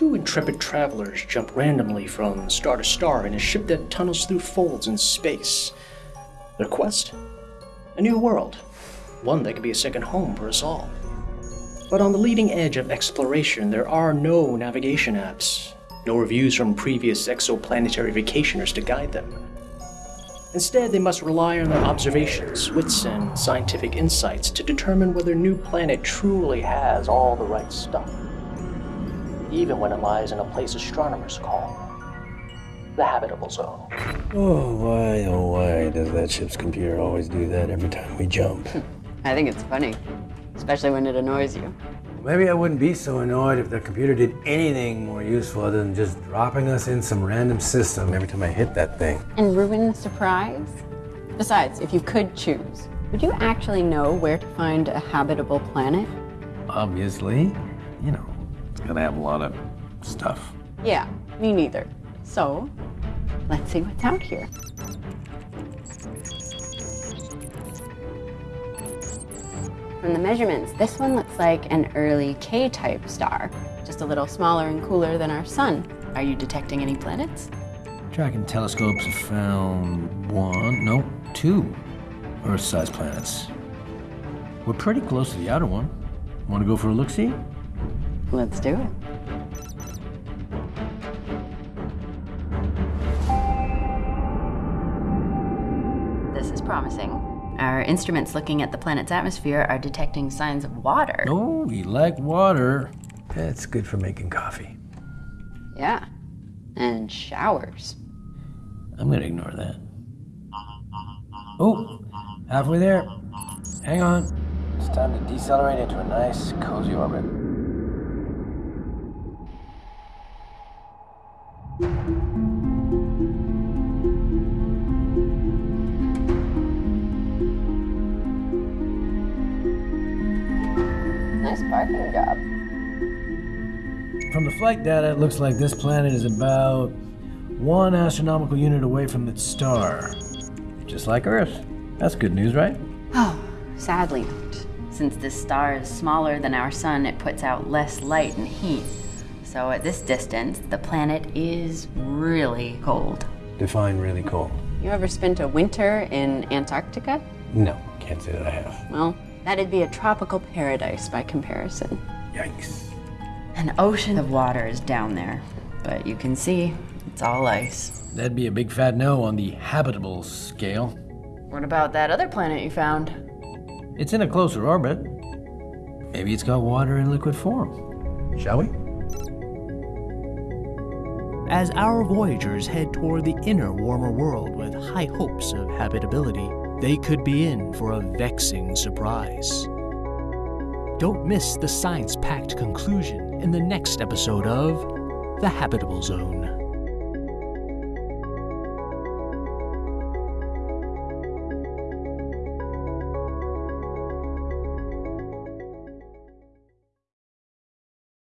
two intrepid travelers jump randomly from star to star in a ship that tunnels through folds in space. Their quest? A new world, one that could be a second home for us all. But on the leading edge of exploration, there are no navigation apps, no reviews from previous exoplanetary vacationers to guide them. Instead, they must rely on their observations, wits, and scientific insights to determine whether a New Planet truly has all the right stuff. Even when it lies in a place astronomers call the habitable zone. Oh, why, oh, why does that ship's computer always do that every time we jump? Hmm. I think it's funny, especially when it annoys you. Maybe I wouldn't be so annoyed if the computer did anything more useful other than just dropping us in some random system every time I hit that thing. And ruin the surprise? Besides, if you could choose, would you actually know where to find a habitable planet? Obviously, you know, it's gonna have a lot of stuff. Yeah, me neither. So, let's see what's out here. From the measurements, this one looks like an early K-type star, just a little smaller and cooler than our sun. Are you detecting any planets? Tracking telescopes have found one, no, two Earth-sized planets. We're pretty close to the outer one. Want to go for a look-see? Let's do it. This is promising. Our instruments looking at the planet's atmosphere are detecting signs of water. Oh, we like water. That's good for making coffee. Yeah. And showers. I'm gonna ignore that. Oh, halfway there. Hang on. It's time to decelerate into a nice, cozy orbit. Nice parking job. From the flight data, it looks like this planet is about one astronomical unit away from its star. Just like Earth. That's good news, right? Oh, sadly not. Since this star is smaller than our sun, it puts out less light and heat. So at this distance, the planet is really cold. Define really cold. You ever spent a winter in Antarctica? No, can't say that I have. Well, that'd be a tropical paradise by comparison. Yikes. An ocean of water is down there, but you can see it's all ice. That'd be a big fat no on the habitable scale. What about that other planet you found? It's in a closer orbit. Maybe it's got water in liquid form. Shall we? As our voyagers head toward the inner, warmer world with high hopes of habitability, they could be in for a vexing surprise. Don't miss the science packed conclusion in the next episode of The Habitable Zone.